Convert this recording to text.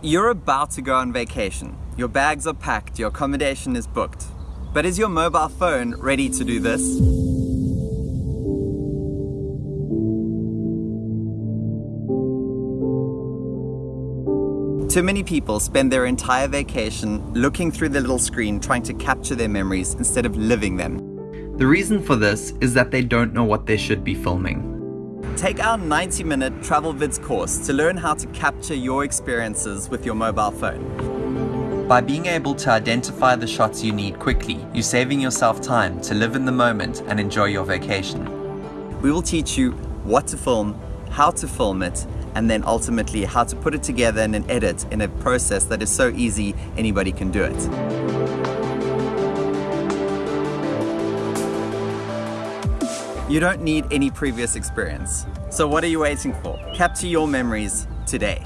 You're about to go on vacation. Your bags are packed, your accommodation is booked. But is your mobile phone ready to do this? Too many people spend their entire vacation looking through the little screen trying to capture their memories instead of living them. The reason for this is that they don't know what they should be filming. Take our 90 minute Travel Vids course to learn how to capture your experiences with your mobile phone. By being able to identify the shots you need quickly, you're saving yourself time to live in the moment and enjoy your vacation. We will teach you what to film, how to film it, and then ultimately how to put it together in an edit in a process that is so easy anybody can do it. You don't need any previous experience. So what are you waiting for? Capture your memories today.